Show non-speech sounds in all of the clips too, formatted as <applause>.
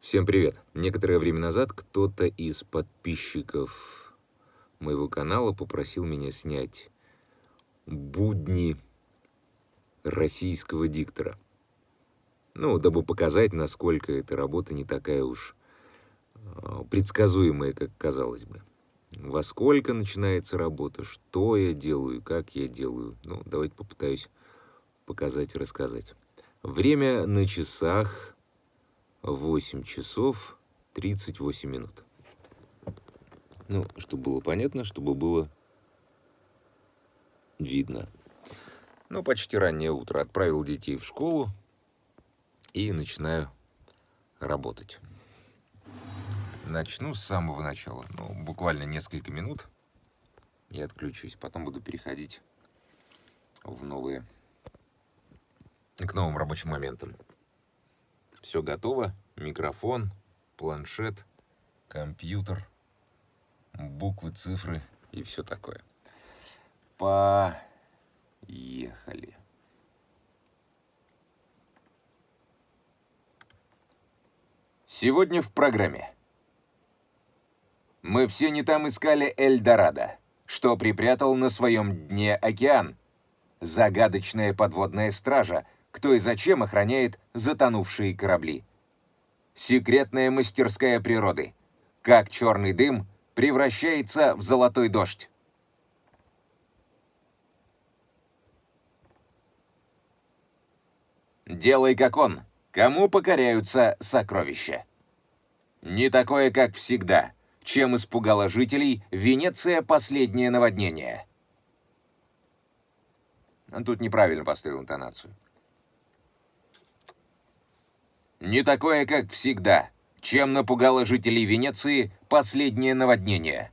Всем привет! Некоторое время назад кто-то из подписчиков моего канала попросил меня снять будни российского диктора. Ну, дабы показать, насколько эта работа не такая уж а, предсказуемая, как казалось бы. Во сколько начинается работа, что я делаю, как я делаю. Ну, давайте попытаюсь показать и рассказать. Время на часах 8 часов 38 минут. Ну, чтобы было понятно, чтобы было видно. Ну, почти раннее утро. Отправил детей в школу и начинаю работать. Начну с самого начала. Ну, буквально несколько минут и отключусь. Потом буду переходить в новые, к новым рабочим моментам. Все готово. Микрофон, планшет, компьютер, буквы, цифры и все такое. Поехали. Сегодня в программе. Мы все не там искали Эльдорадо, что припрятал на своем дне океан. Загадочная подводная стража — кто и зачем охраняет затонувшие корабли. Секретная мастерская природы. Как черный дым превращается в золотой дождь. Делай как он. Кому покоряются сокровища? Не такое, как всегда. Чем испугала жителей Венеция последнее наводнение? Тут неправильно поставил интонацию. Не такое, как всегда, чем напугало жителей Венеции последнее наводнение.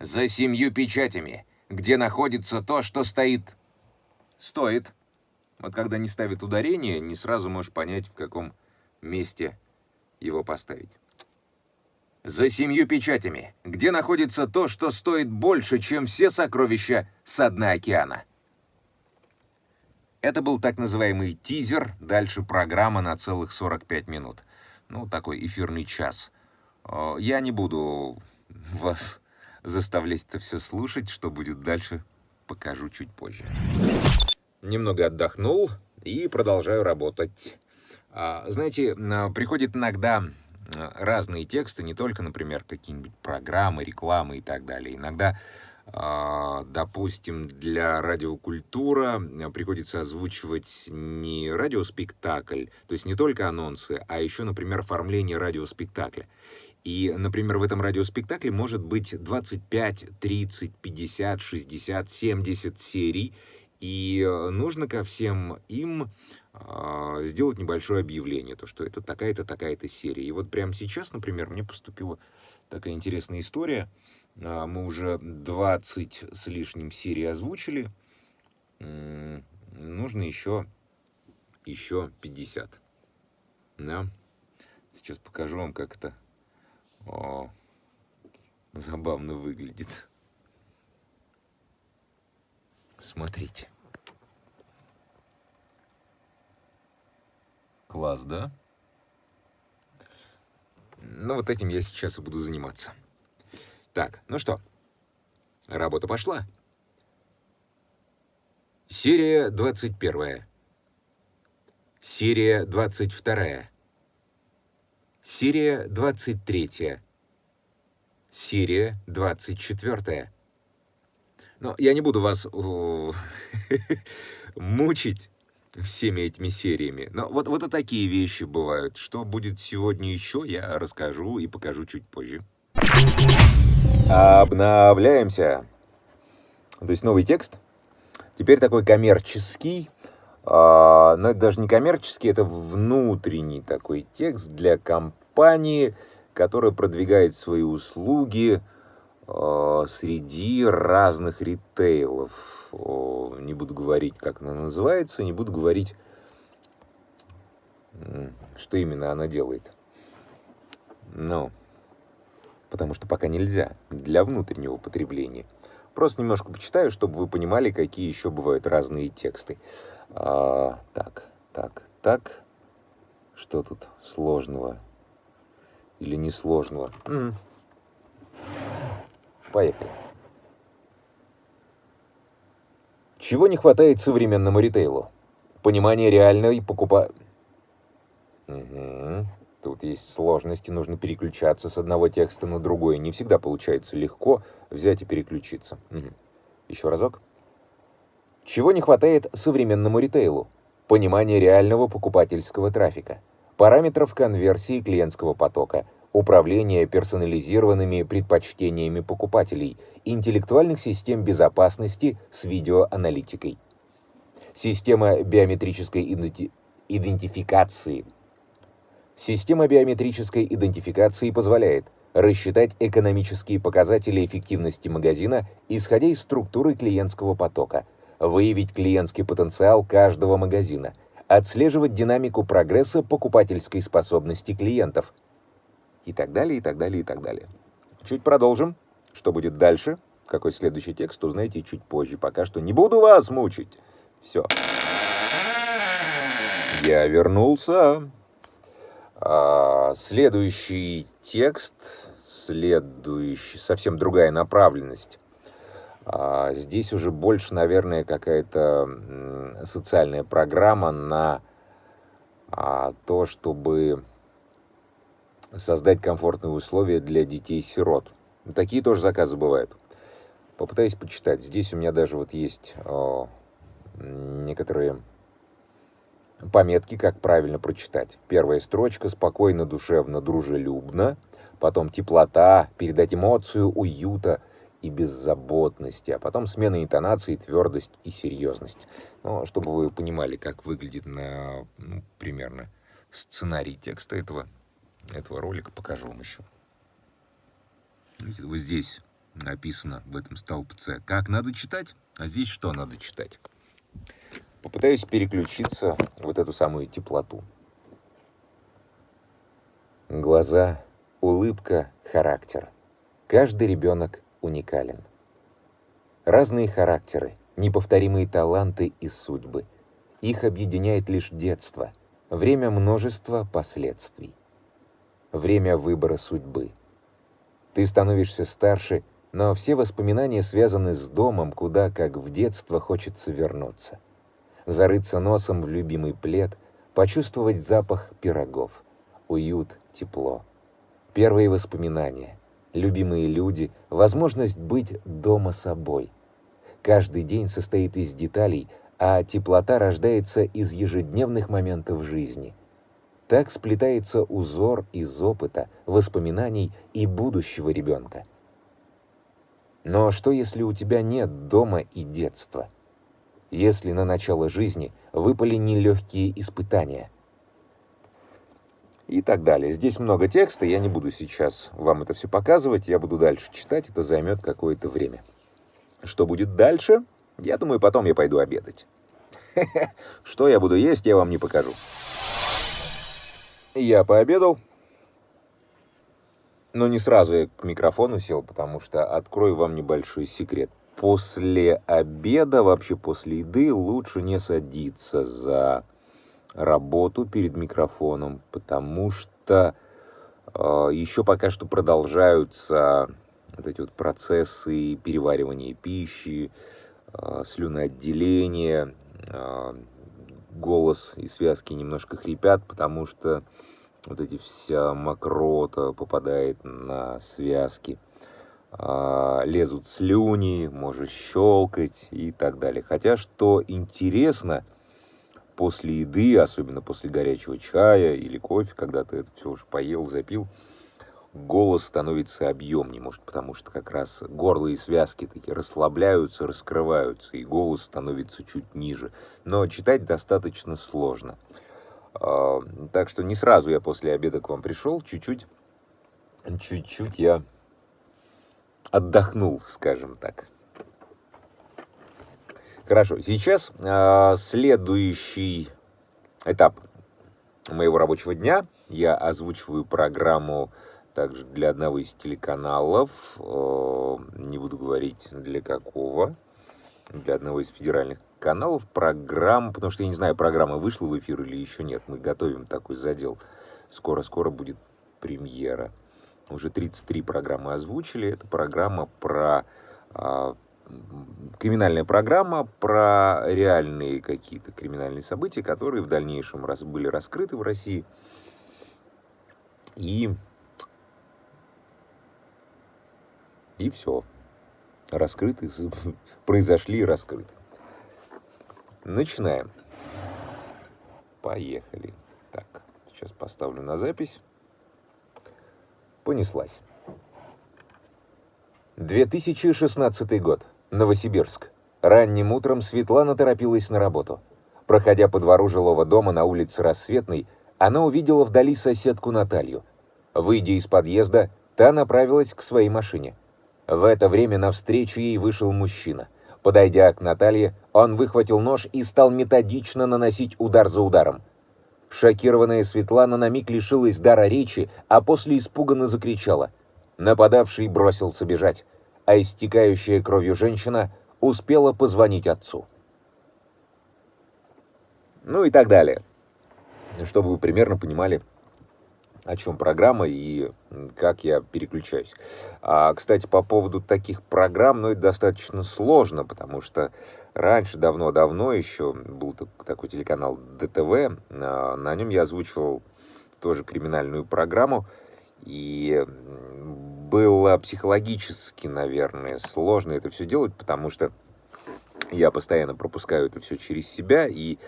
За семью печатями, где находится то, что стоит... Стоит. Вот когда не ставит ударение, не сразу можешь понять, в каком месте его поставить. За семью печатями, где находится то, что стоит больше, чем все сокровища со дна океана. Это был так называемый тизер, дальше программа на целых 45 минут. Ну, такой эфирный час. Я не буду вас заставлять это все слушать, что будет дальше, покажу чуть позже. Немного отдохнул и продолжаю работать. А, знаете, приходят иногда разные тексты, не только, например, какие-нибудь программы, рекламы и так далее. Иногда а, допустим, для радиокультура э, приходится озвучивать не радиоспектакль, то есть не только анонсы, а еще, например, оформление радиоспектакля. И, например, в этом радиоспектакле может быть 25, 30, 50, 60, 70 серий, и э, нужно ко всем им э, сделать небольшое объявление, то что это такая-то, такая-то серия. И вот прямо сейчас, например, мне поступила такая интересная история — а, мы уже 20 с лишним серий озвучили. Нужно еще, еще 50. Да? Сейчас покажу вам, как это О, забавно выглядит. Смотрите. Класс, да? Ну, вот этим я сейчас и буду заниматься. Так, ну что, работа пошла. Серия 21. Серия 22. Серия 23. Серия 24. Но я не буду вас <laughs> мучить всеми этими сериями. Но вот, вот и такие вещи бывают. Что будет сегодня еще, я расскажу и покажу чуть позже. Обновляемся. То есть новый текст. Теперь такой коммерческий. А, но это даже не коммерческий, это внутренний такой текст для компании, которая продвигает свои услуги а, среди разных ритейлов. Не буду говорить, как она называется, не буду говорить, что именно она делает. Но потому что пока нельзя, для внутреннего потребления. Просто немножко почитаю, чтобы вы понимали, какие еще бывают разные тексты. А, так, так, так. Что тут сложного? или несложного. Mm. Поехали. Чего не хватает современному ритейлу? Понимание реальной покупа... Угу. Тут есть сложности, нужно переключаться с одного текста на другой. Не всегда получается легко взять и переключиться. Угу. Еще разок. Чего не хватает современному ритейлу? Понимание реального покупательского трафика, параметров конверсии клиентского потока, управления персонализированными предпочтениями покупателей, интеллектуальных систем безопасности с видеоаналитикой. Система биометрической идентификации – Система биометрической идентификации позволяет рассчитать экономические показатели эффективности магазина, исходя из структуры клиентского потока, выявить клиентский потенциал каждого магазина, отслеживать динамику прогресса покупательской способности клиентов и так далее, и так далее, и так далее. Чуть продолжим. Что будет дальше? Какой следующий текст, узнаете чуть позже. Пока что не буду вас мучить. Все. Я вернулся. А, следующий текст, следующий, совсем другая направленность. А, здесь уже больше, наверное, какая-то социальная программа на а, то, чтобы создать комфортные условия для детей-сирот. Такие тоже заказы бывают. Попытаюсь почитать. Здесь у меня даже вот есть о, некоторые Пометки, как правильно прочитать. Первая строчка спокойно, душевно, дружелюбно. Потом теплота, передать эмоцию уюта и беззаботности. А потом смена интонации, твердость и серьезность. Ну, чтобы вы понимали, как выглядит на, ну, примерно сценарий текста этого, этого ролика, покажу вам еще. Вот здесь написано в этом столбце, как надо читать, а здесь что надо читать. Попытаюсь переключиться вот эту самую теплоту. Глаза, улыбка, характер. Каждый ребенок уникален. Разные характеры, неповторимые таланты и судьбы. Их объединяет лишь детство, время множества последствий. Время выбора судьбы. Ты становишься старше, но все воспоминания связаны с домом, куда, как в детство, хочется вернуться зарыться носом в любимый плед, почувствовать запах пирогов, уют, тепло. Первые воспоминания, любимые люди, возможность быть дома собой. Каждый день состоит из деталей, а теплота рождается из ежедневных моментов жизни. Так сплетается узор из опыта, воспоминаний и будущего ребенка. Но что, если у тебя нет дома и детства? Если на начало жизни выпали нелегкие испытания. И так далее. Здесь много текста, я не буду сейчас вам это все показывать, я буду дальше читать, это займет какое-то время. Что будет дальше? Я думаю, потом я пойду обедать. <laughs> Что я буду есть, я вам не покажу. Я пообедал, но не сразу я к микрофону сел, потому что открою вам небольшой секрет после обеда, вообще после еды, лучше не садиться за работу перед микрофоном, потому что э, еще пока что продолжаются вот эти вот процессы переваривания пищи, э, слюноотделения, э, голос и связки немножко хрипят, потому что вот эти вся мокрота попадает на связки. А, лезут слюни, можешь щелкать и так далее. Хотя, что интересно, после еды, особенно после горячего чая или кофе, когда ты это все уже поел, запил, голос становится объемнее, может, потому что как раз горло и связки такие расслабляются, раскрываются, и голос становится чуть ниже. Но читать достаточно сложно. А, так что не сразу я после обеда к вам пришел, чуть-чуть, чуть-чуть я отдохнул, скажем так. Хорошо, сейчас э, следующий этап моего рабочего дня. Я озвучиваю программу также для одного из телеканалов, э, не буду говорить для какого, для одного из федеральных каналов, программ, потому что я не знаю, программа вышла в эфир или еще нет, мы готовим такой задел. Скоро-скоро будет премьера. Уже 33 программы озвучили. Это программа про... А, криминальная программа про реальные какие-то криминальные события, которые в дальнейшем раз, были раскрыты в России. И... И все. Раскрыты, <laughs> произошли и раскрыты. Начинаем. Поехали. Так, сейчас поставлю на запись. Понеслась. 2016 год. Новосибирск. Ранним утром Светлана торопилась на работу. Проходя по двору жилого дома на улице Рассветной, она увидела вдали соседку Наталью. Выйдя из подъезда, та направилась к своей машине. В это время навстречу ей вышел мужчина. Подойдя к Наталье, он выхватил нож и стал методично наносить удар за ударом. Шокированная Светлана на миг лишилась дара речи, а после испуганно закричала. Нападавший бросился бежать, а истекающая кровью женщина успела позвонить отцу. Ну и так далее. Чтобы вы примерно понимали, о чем программа и как я переключаюсь. А, кстати, по поводу таких программ, ну, это достаточно сложно, потому что раньше, давно-давно еще был такой телеканал ДТВ, а, на нем я озвучивал тоже криминальную программу, и было психологически, наверное, сложно это все делать, потому что я постоянно пропускаю это все через себя, и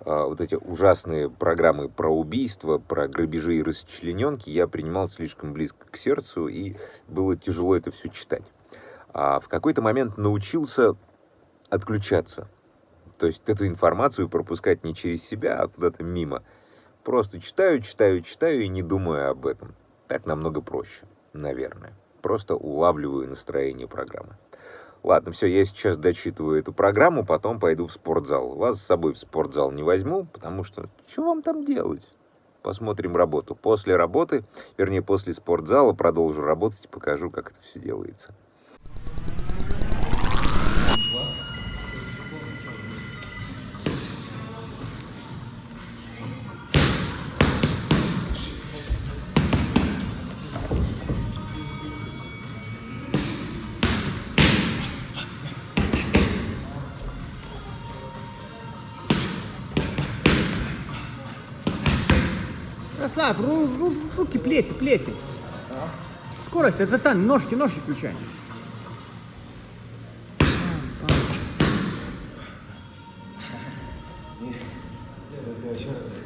а, вот эти ужасные программы про убийства, про грабежи и расчлененки я принимал слишком близко к сердцу, и было тяжело это все читать. А в какой-то момент научился отключаться. То есть эту информацию пропускать не через себя, а куда-то мимо. Просто читаю, читаю, читаю и не думаю об этом. Так намного проще, наверное. Просто улавливаю настроение программы. Ладно, все, я сейчас дочитываю эту программу, потом пойду в спортзал. Вас с собой в спортзал не возьму, потому что что вам там делать? Посмотрим работу. После работы, вернее, после спортзала продолжу работать и покажу, как это все делается. Расслабь, ру, ру, руки, плети, плети. Скорость, это там, ножки, ножки включай. Вот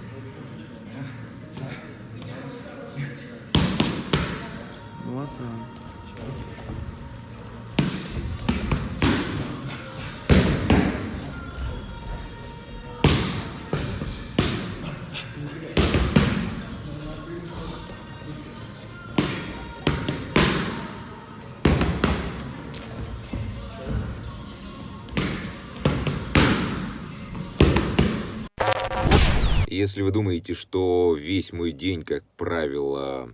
Если вы думаете, что весь мой день, как правило,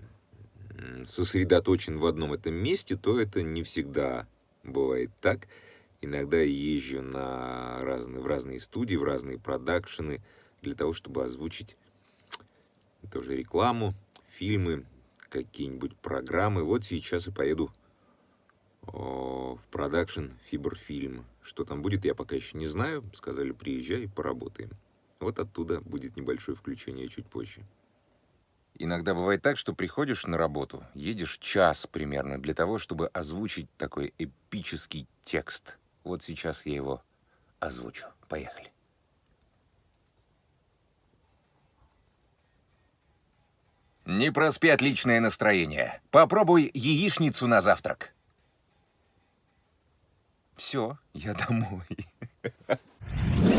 сосредоточен в одном этом месте, то это не всегда бывает так. Иногда езжу на разные, в разные студии, в разные продакшены для того, чтобы озвучить тоже рекламу, фильмы, какие-нибудь программы. Вот сейчас и поеду в продакшн Фиберфильм. Что там будет, я пока еще не знаю. Сказали, приезжай, поработаем. Вот оттуда будет небольшое включение чуть позже. Иногда бывает так, что приходишь на работу, едешь час примерно для того, чтобы озвучить такой эпический текст. Вот сейчас я его озвучу. Поехали. Не проспи отличное настроение. Попробуй яичницу на завтрак. Все, я домой. <laughs>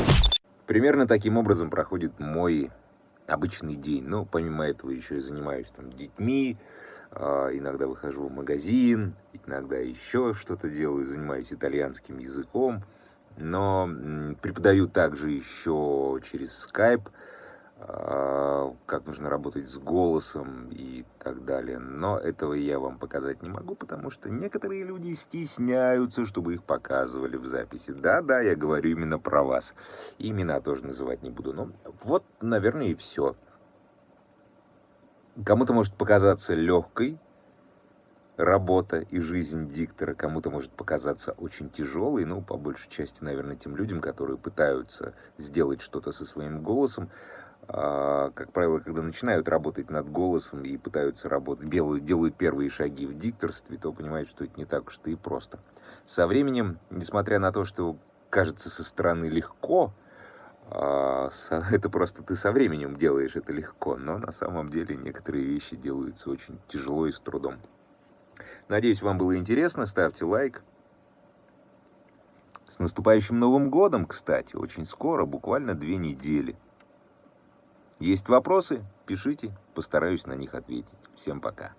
Примерно таким образом проходит мой обычный день. Но помимо этого еще и занимаюсь там детьми, а, иногда выхожу в магазин, иногда еще что-то делаю, занимаюсь итальянским языком. Но преподаю также еще через Skype, как нужно работать с голосом и так далее. Но этого я вам показать не могу, потому что некоторые люди стесняются, чтобы их показывали в записи. Да-да, я говорю именно про вас. Имена тоже называть не буду. Но вот, наверное, и все. Кому-то может показаться легкой работа и жизнь диктора, кому-то может показаться очень тяжелой, ну, по большей части, наверное, тем людям, которые пытаются сделать что-то со своим голосом. А, как правило, когда начинают работать над голосом и пытаются работать, делают, делают первые шаги в дикторстве, то понимают, что это не так уж и просто. Со временем, несмотря на то, что кажется со стороны легко, а, <laughs> это просто ты со временем делаешь это легко, но на самом деле некоторые вещи делаются очень тяжело и с трудом. Надеюсь, вам было интересно. Ставьте лайк. С наступающим Новым годом, кстати, очень скоро, буквально две недели. Есть вопросы? Пишите, постараюсь на них ответить. Всем пока.